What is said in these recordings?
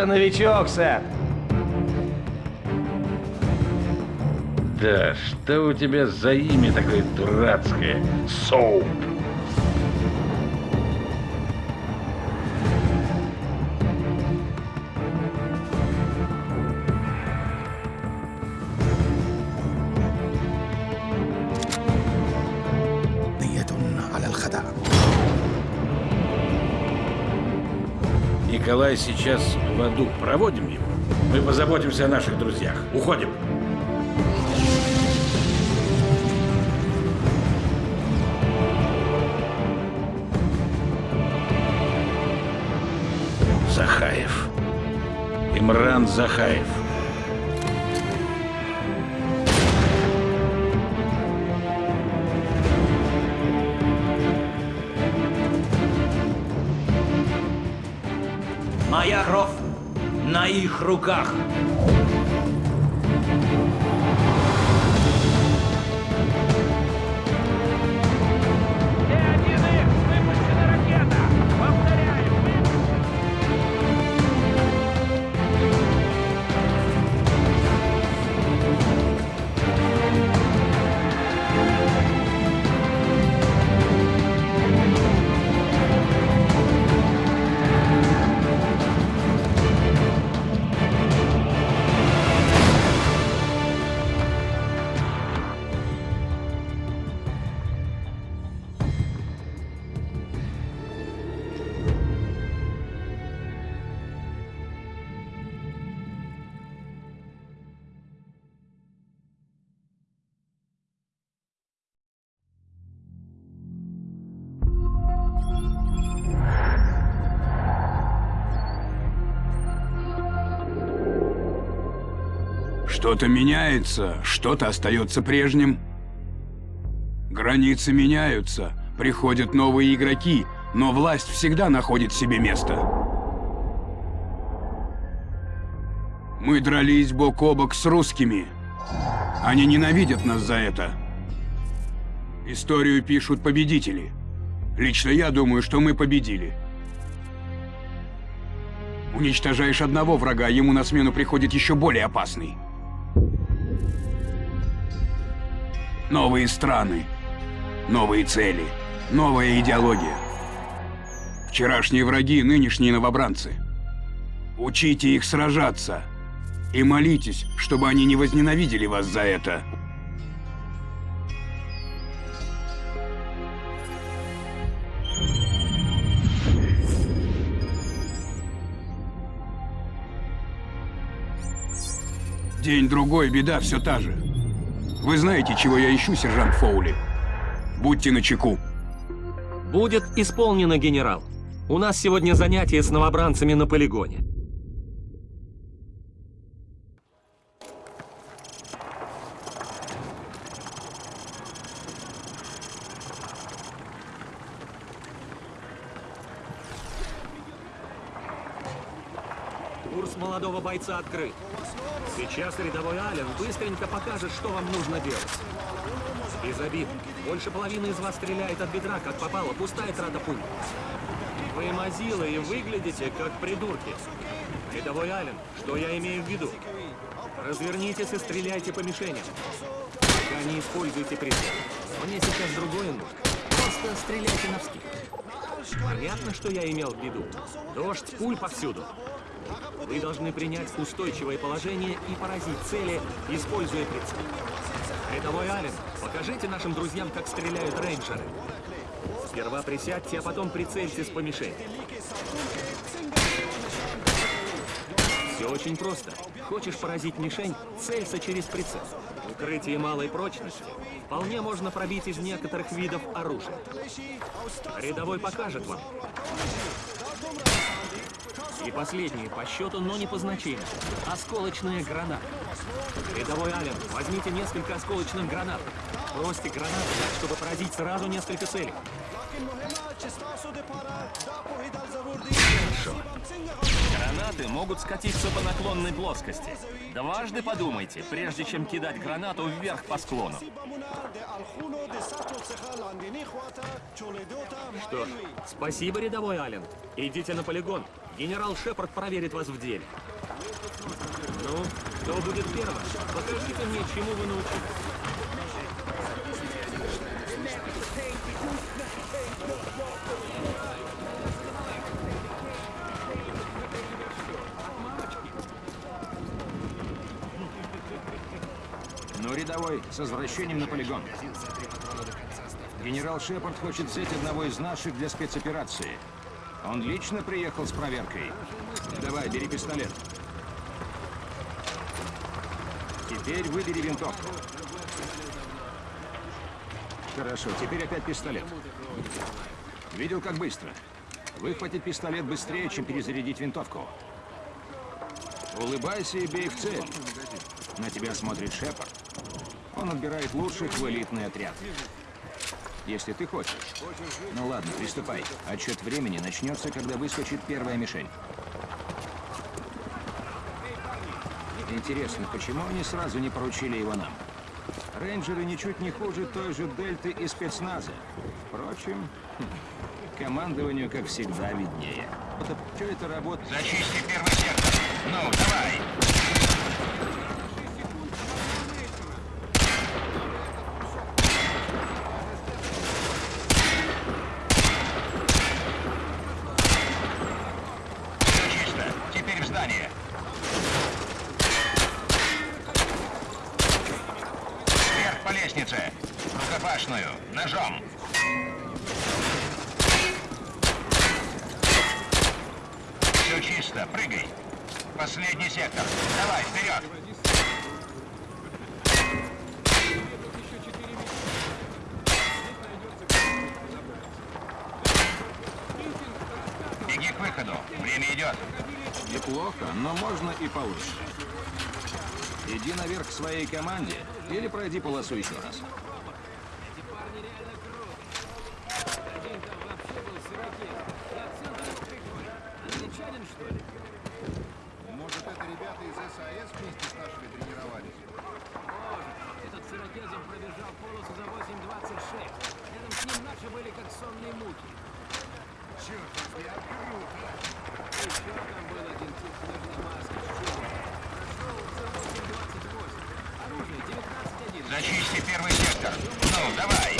Это новичок, сэр. Да, что у тебя за имя такое дурацкое? Соуп. Николай сейчас в аду. Проводим его. Мы позаботимся о наших друзьях. Уходим. Захаев. Имран Захаев. Моя кровь на их руках. Что-то меняется, что-то остается прежним. Границы меняются, приходят новые игроки, но власть всегда находит себе место. Мы дрались бок о бок с русскими. Они ненавидят нас за это. Историю пишут победители. Лично я думаю, что мы победили. Уничтожаешь одного врага, ему на смену приходит еще более опасный. Новые страны, новые цели, новая идеология. Вчерашние враги, нынешние новобранцы. Учите их сражаться. И молитесь, чтобы они не возненавидели вас за это. День-другой, беда все та же. Вы знаете, чего я ищу, сержант Фоули? Будьте начеку. Будет исполнено, генерал. У нас сегодня занятие с новобранцами на полигоне. Курс молодого бойца открыт. Сейчас рядовой Ален быстренько покажет, что вам нужно делать. Без обид. Больше половины из вас стреляет от бедра, как попало, пустая трата пуль. Вы мазилы и выглядите как придурки. Рядовой Ален, что я имею в виду? Развернитесь и стреляйте по мишеням. Пока не используйте прицел. Мне сейчас другое нужно. Просто стреляйте навскидку. Понятно, что я имел в виду? Дождь пуль повсюду. Вы должны принять устойчивое положение и поразить цели, используя прицел. Рядовой Ален, покажите нашим друзьям, как стреляют рейнджеры. Сперва присядьте, а потом прицельтесь по мишени. Все очень просто. Хочешь поразить мишень, целься через прицел. Укрытие малой прочности вполне можно пробить из некоторых видов оружия. Рядовой покажет вам. И последнее по счету, но не по значению. Осколочная граната. Рядовой Ален, возьмите несколько осколочных гранат. Бросьте гранаты чтобы поразить сразу несколько целей. Гранаты могут скатиться по наклонной плоскости. Дважды подумайте, прежде чем кидать гранату вверх по склону. Что ж, спасибо, рядовой Аллен. Идите на полигон. Генерал Шепард проверит вас в деле. Ну, кто будет первым? Покажите мне, чему вы научились. Ну, рядовой, с возвращением на полигон. Генерал Шепард хочет взять одного из наших для спецоперации. Он лично приехал с проверкой. Давай, бери пистолет. Теперь выбери винтовку. Хорошо, теперь опять пистолет. Видел, как быстро? Выхватить пистолет быстрее, чем перезарядить винтовку. Улыбайся и бей в цель. На тебя смотрит Шепард. Он отбирает лучших в элитный отряд. Если ты хочешь. Ну ладно, приступай. Отчет времени начнется, когда выскочит первая мишень. Интересно, почему они сразу не поручили его нам? Рейнджеры ничуть не хуже той же Дельты и спецназа. Впрочем, командованию, как всегда, виднее. Что это работает? Зачисти первый сектор. Ну, давай! Все чисто. Теперь в здание. Вверх по лестнице. Рукопашную. Ножом. Все чисто. Прыгай. Последний сектор. Давай, вперед. Беги к выходу. Время идет. Неплохо, но можно и получше. Иди наверх к своей команде или пройди полосу еще раз. Может, это ребята из САС вместе с нашими тренировались? Этот с ирокезом пробежал полосу за 8.26. Рядом с ним наши были как сонные муки. Черт, взгляд, круто! Еще там был один тип в книжной маске с чубом. Прошел за 8.28. Оружие 19.1. Зачисти первый сектор. Ну, давай.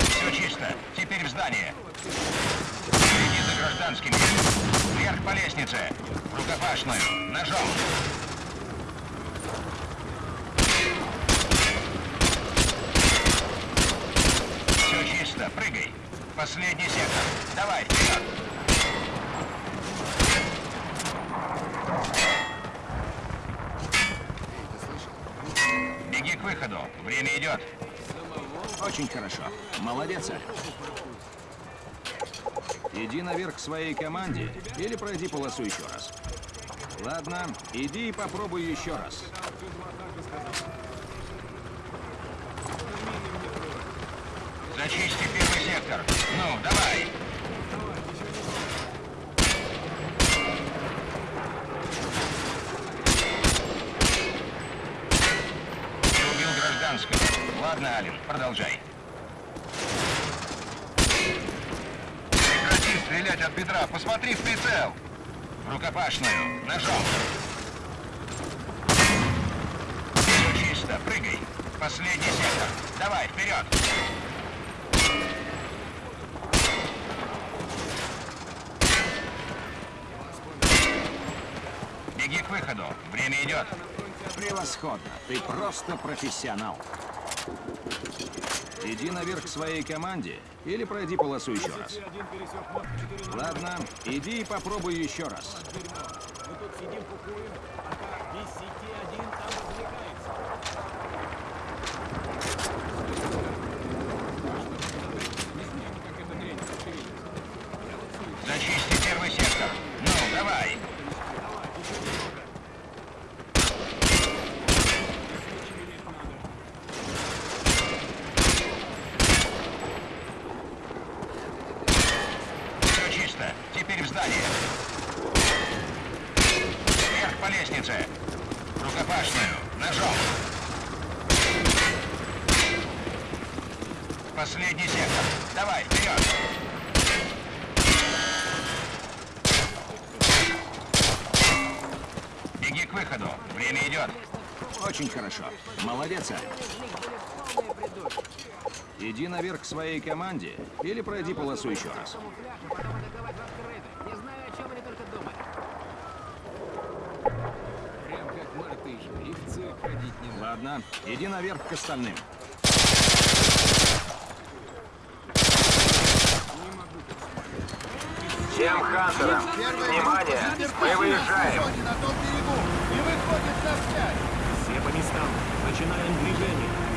Все чисто. Теперь в здание. Следи за гражданскими. Вверх по лестнице. В Рукопашную. Ножом. Все чисто. Прыгай. Последний сектор. Давай, вперед. Беги к выходу. Время идет. Очень хорошо. Молодец, Ален. Иди наверх к своей команде или пройди полосу еще раз. Ладно, иди и попробуй еще раз. Зачисти первый сектор. Ну, давай. Ты убил гражданского. Ладно, Ален, продолжай. Стрелять от бедра. Посмотри в прицел. Рукопашную. Ножом. Все чисто. Прыгай. Последний сектор. Давай, вперед. Беги к выходу. Время идет. Превосходно. Ты просто профессионал. Иди наверх к своей команде или пройди полосу еще раз. Ладно, иди и попробуй еще раз. Мы тут сидим кукуем, Вперед! Очень хорошо. Молодец, Иди наверх к своей команде или пройди полосу еще раз. Ладно, иди наверх к остальным. Всем хантерам, внимание, мы выезжаем. Все по местам, начинаем движение.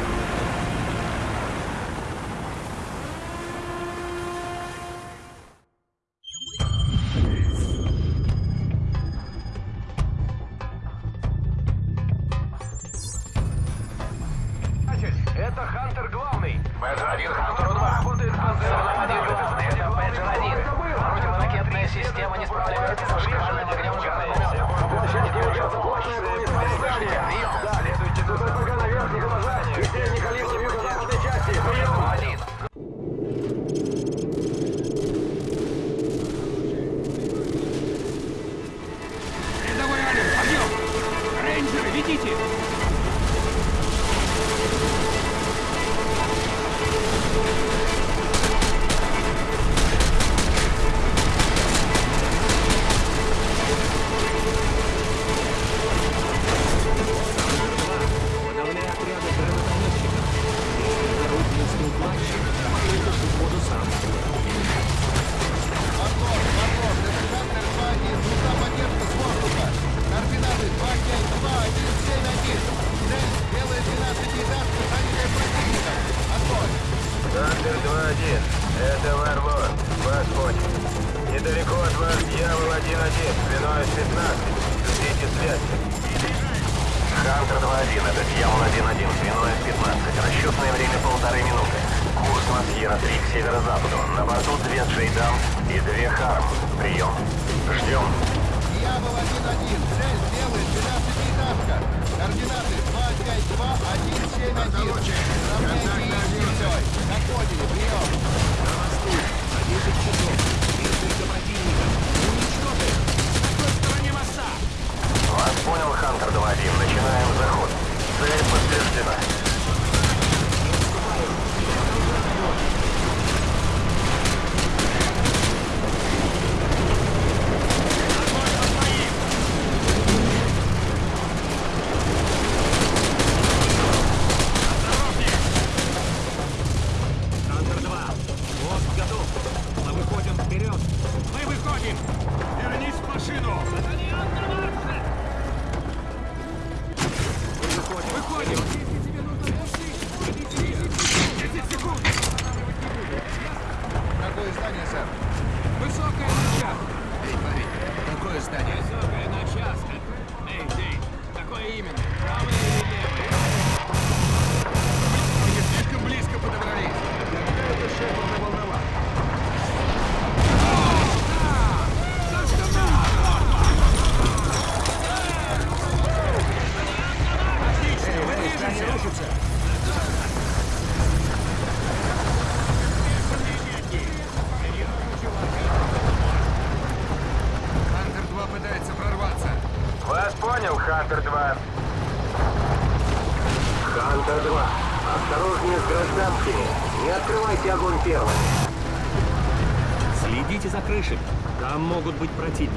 Следите за крышей, Там могут быть противники.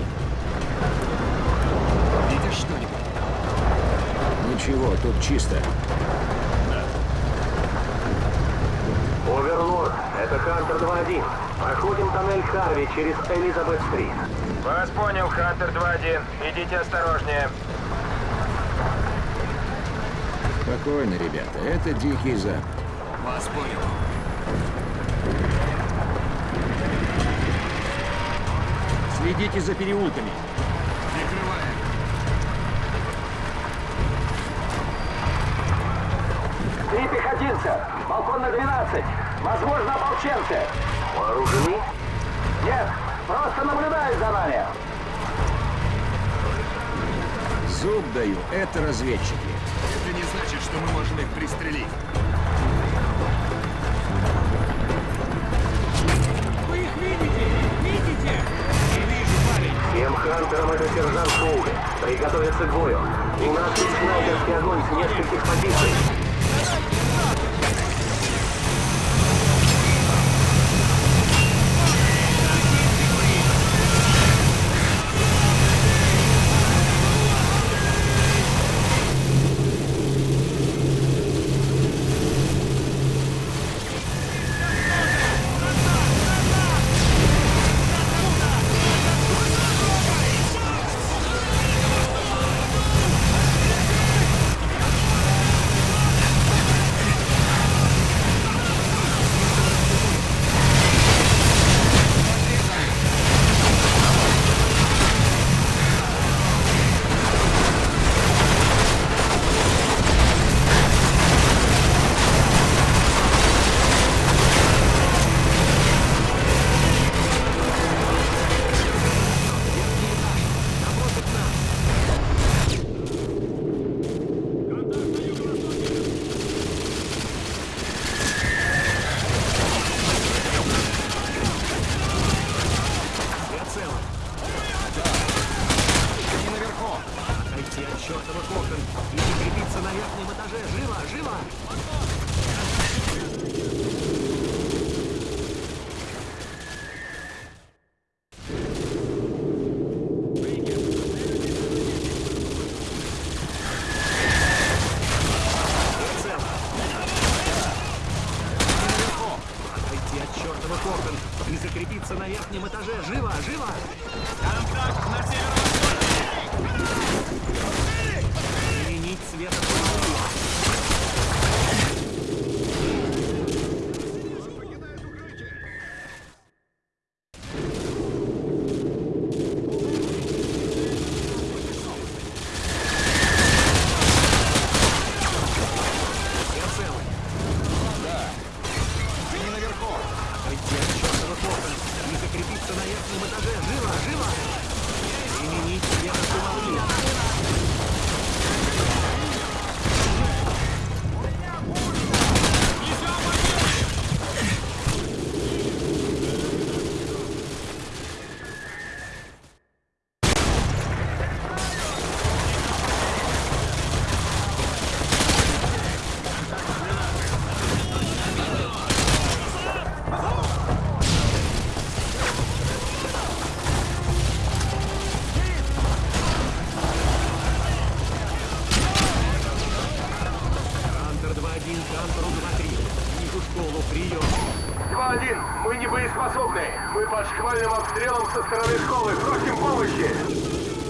Видишь что-нибудь? Ничего, тут чисто. Оверлорд, это Хантер 2-1. Проходим тоннель Харви через Элизабет-стрит. Вас понял, Хантер 2-1. Идите осторожнее. Спокойно, ребята. Это Дикий Запад. Вас понял. Следите за переулками. Прикрываем. Три пехотинца. Балкон на 12. Возможно, ополченцы. Вооружены? Нет, просто наблюдают за нами. Зуб даю, это разведчики. Это не значит, что мы можем их пристрелить. Вы их видите? Видите? Всем хантерам это сержант Фоули. Приготовиться к бою. У нас есть снайперский огонь с нескольких позиций. Верхнем этаже. Живо, живо! Прием. 2-1. Мы не боеспособны. Мы под шквальным обстрелом со стороны школы. Просим помощи.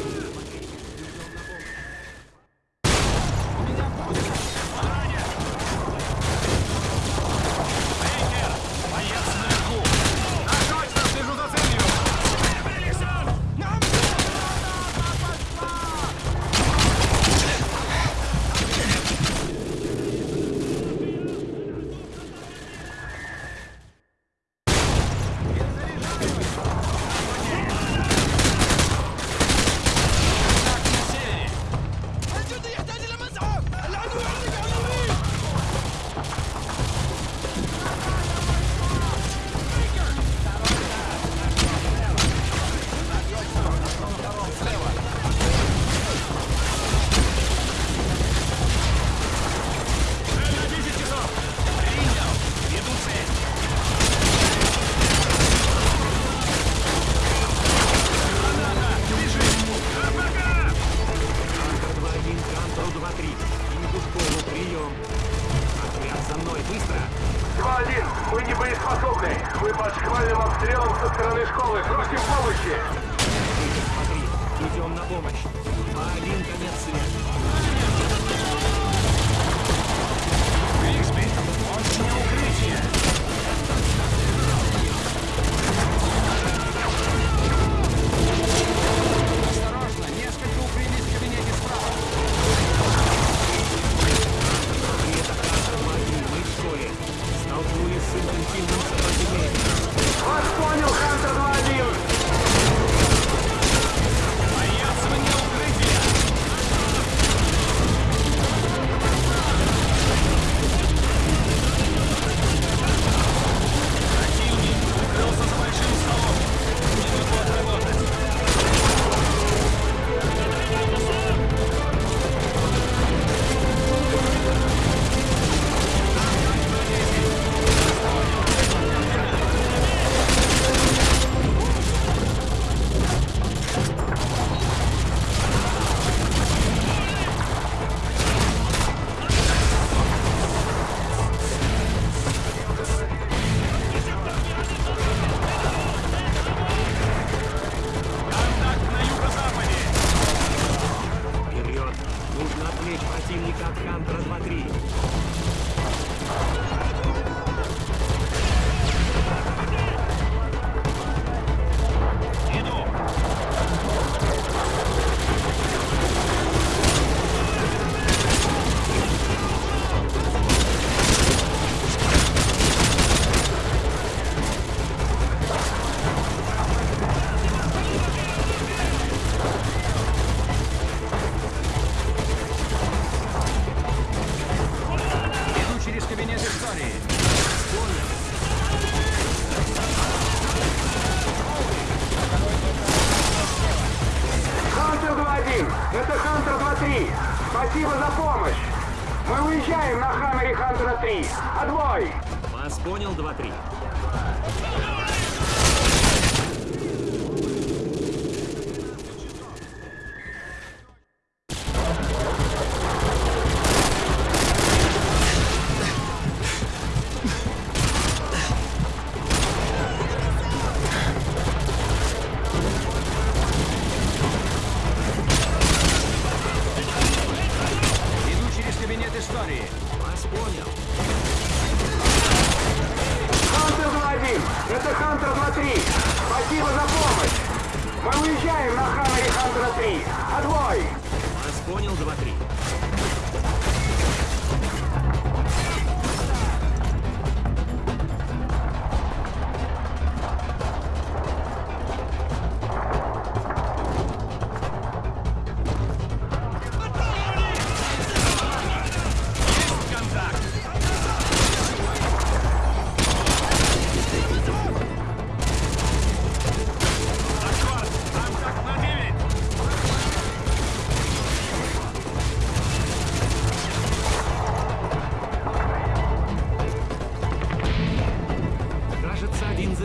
Понял, 2-3. Уезжаем на Хаммере Хантера 3. Отбой! Вас понял, 2-3.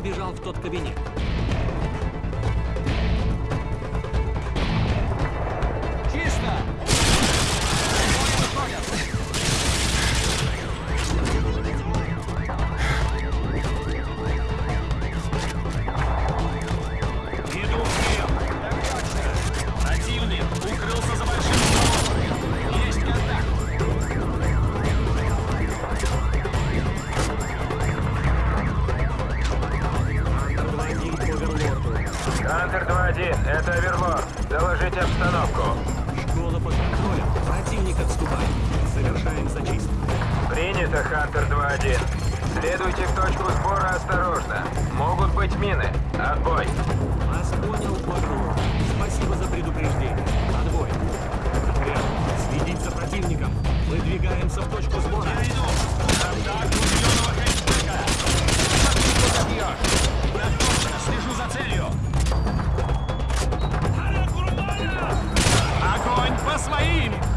Забежал в тот кабинет. Отбой. Вас понял, Квадру. Спасибо за предупреждение. Отбой. Отряд, следить за противником. Выдвигаемся в точку сбора. Слежу за целью. Огонь по своим!